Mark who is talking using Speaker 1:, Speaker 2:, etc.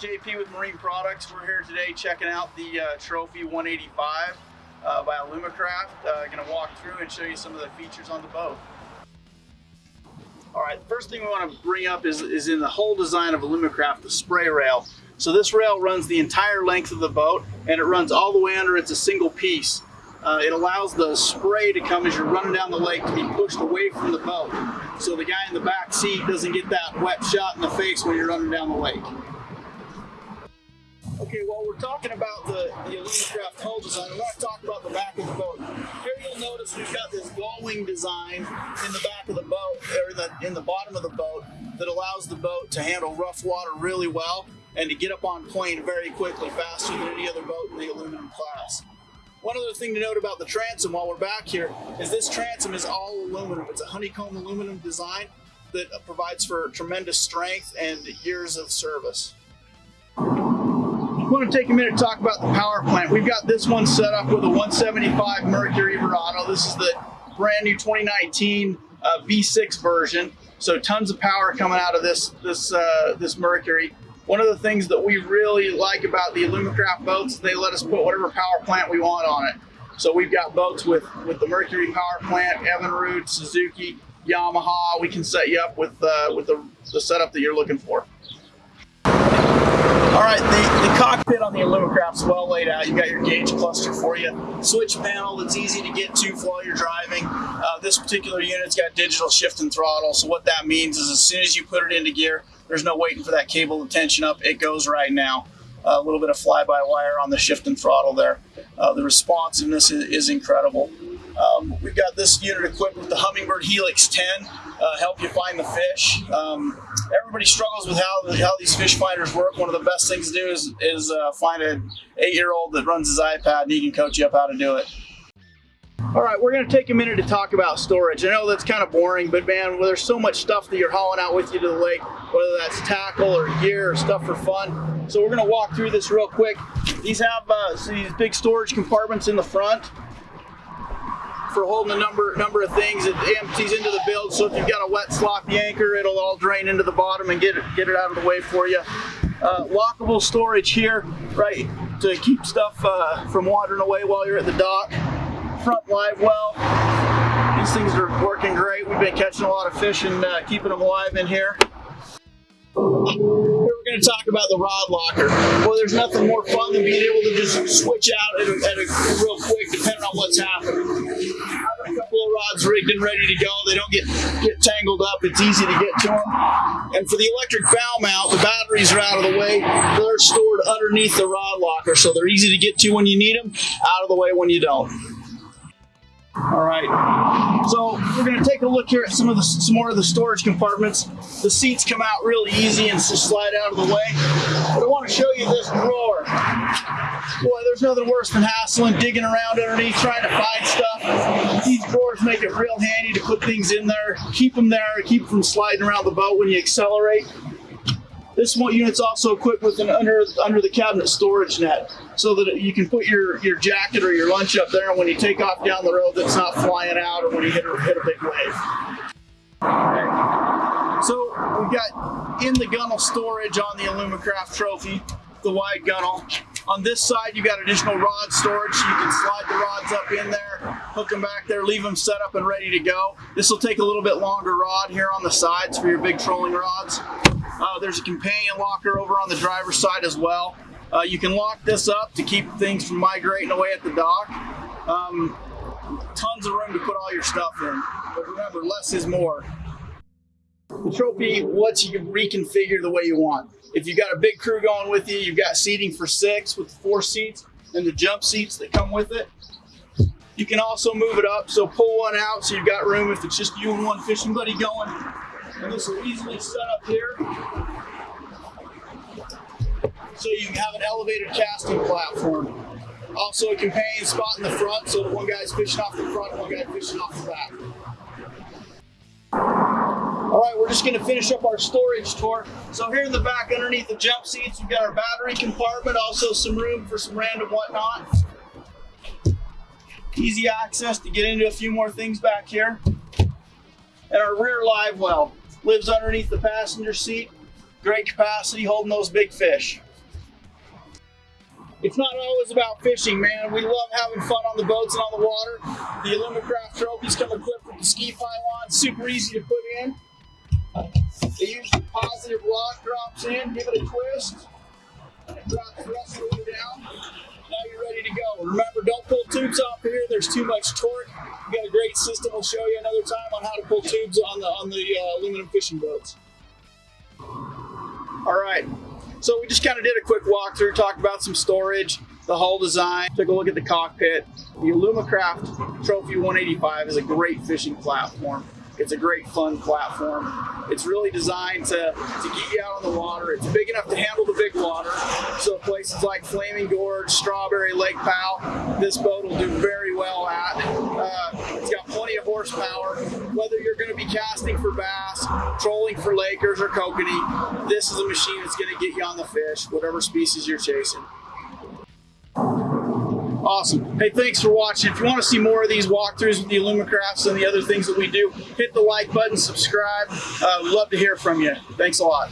Speaker 1: JP with Marine Products. We're here today checking out the uh, Trophy 185 uh, by Alumacraft. Uh, going to walk through and show you some of the features on the boat. All right, first thing we want to bring up is, is in the whole design of Alumacraft, the spray rail. So this rail runs the entire length of the boat and it runs all the way under. It's a single piece. Uh, it allows the spray to come as you're running down the lake to be pushed away from the boat. So the guy in the back seat doesn't get that wet shot in the face when you're running down the lake. Okay, well, we're talking about the, the Alumacraft hull design. We want to talk about the back of the boat. Here you'll notice we've got this gullwing design in the back of the boat, or the, in the bottom of the boat, that allows the boat to handle rough water really well and to get up on plane very quickly, faster than any other boat in the aluminum class. One other thing to note about the transom while we're back here is this transom is all aluminum. It's a honeycomb aluminum design that provides for tremendous strength and years of service. Want to take a minute to talk about the power plant. We've got this one set up with a 175 Mercury Verado. This is the brand new 2019 uh, V6 version. So tons of power coming out of this this uh, this Mercury. One of the things that we really like about the Alumacraft boats they let us put whatever power plant we want on it. So we've got boats with with the Mercury power plant, Evinrude, Suzuki, Yamaha. We can set you up with uh, with the, the setup that you're looking for. On the Alumacraft's well laid out. You've got your gauge cluster for you. Switch panel that's easy to get to while you're driving. Uh, this particular unit's got digital shift and throttle. So what that means is as soon as you put it into gear, there's no waiting for that cable to tension up. It goes right now. Uh, a little bit of fly-by-wire on the shift and throttle there. Uh, the responsiveness is, is incredible. Um, we've got this unit equipped with the Humminbird Helix 10, uh, help you find the fish. Um, everybody struggles with how, how these fish finders work. One of the best things to do is, is uh, find an eight-year-old that runs his iPad and he can coach you up how to do it. All right, we're going to take a minute to talk about storage. I know that's kind of boring, but man, well, there's so much stuff that you're hauling out with you to the lake, whether that's tackle or gear or stuff for fun. So we're going to walk through this real quick. These have uh, these big storage compartments in the front for holding a number number of things. It empties into the build, so if you've got a wet sloppy anchor, it'll all drain into the bottom and get it get it out of the way for you. Uh, lockable storage here, right, to keep stuff uh, from wandering away while you're at the dock. Front live well. These things are working great. We've been catching a lot of fish and uh, keeping them alive in here. Going to talk about the rod locker. Well, there's nothing more fun than being able to just switch out at a, at a real quick, depending on what's happening. Couple of rods rigged and ready to go. They don't get, get tangled up. It's easy to get to them. And for the electric bow mount, the batteries are out of the way. They're stored underneath the rod locker, so they're easy to get to when you need them, out of the way when you don't. All right, so we're going to take a look here at some of the some more of the storage compartments. The seats come out really easy and just slide out of the way. But I want to show you this drawer. Boy, there's nothing worse than hassling, digging around underneath, trying to find stuff. These drawers make it real handy to put things in there, keep them there, keep them from sliding around the boat when you accelerate. This unit's also equipped with an under under the cabinet storage net, so that you can put your your jacket or your lunch up there, and when you take off down the road, that's not flying out, or when you hit a hit a big wave. So we've got in the gunnel storage on the Alumacraft Trophy, the wide gunnel. On this side, you've got additional rod storage, so you can slide the rods up in there, hook them back there, leave them set up and ready to go. This will take a little bit longer rod here on the sides for your big trolling rods. Uh, there's a companion locker over on the driver's side as well. Uh, you can lock this up to keep things from migrating away at the dock. Um, tons of room to put all your stuff in. But remember, less is more. The trophy lets you reconfigure the way you want. If you've got a big crew going with you, you've got seating for six with four seats and the jump seats that come with it. You can also move it up, so pull one out so you've got room if it's just you and one fishing buddy going. And this will easily set up here. So you can have an elevated casting platform. Also a companion spot in the front so one guy's fishing off the front one guy fishing off the back. All right, we're just gonna finish up our storage tour. So here in the back underneath the jump seats, we've got our battery compartment, also some room for some random whatnot. Easy access to get into a few more things back here. And our rear live well lives underneath the passenger seat. Great capacity holding those big fish. it's not always about fishing, man. We love having fun on the boats and on the water. The Alumacraft trophies come equipped with the ski pylon, super easy to put in. They use the positive lock drops in, give it a twist, and it drops the rest of the way down. Now you're ready to go. Remember, don't pull tubes off here. There's too much torque. We got a great system. We'll show you another time on how to pull tubes on the on the uh, aluminum fishing boats. All right. So we just kind of did a quick walkthrough, talked about some storage, the hull design, took a look at the cockpit. The Alumacraft Trophy 185 is a great fishing platform. It's a great fun platform. It's really designed to, to get you out on the water. It's big enough to handle the big water. So like Flaming Gorge, Strawberry, Lake Powell, this boat will do very well at. Uh, it's got plenty of horsepower. Whether you're going to be casting for bass, trolling for Lakers or kokanee, this is a machine that's going to get you on the fish, whatever species you're chasing. Awesome. Hey, thanks for watching. If you want to see more of these walkthroughs with the Alumacrafts and the other things that we do, hit the like button, subscribe. Uh, love to hear from you. Thanks a lot.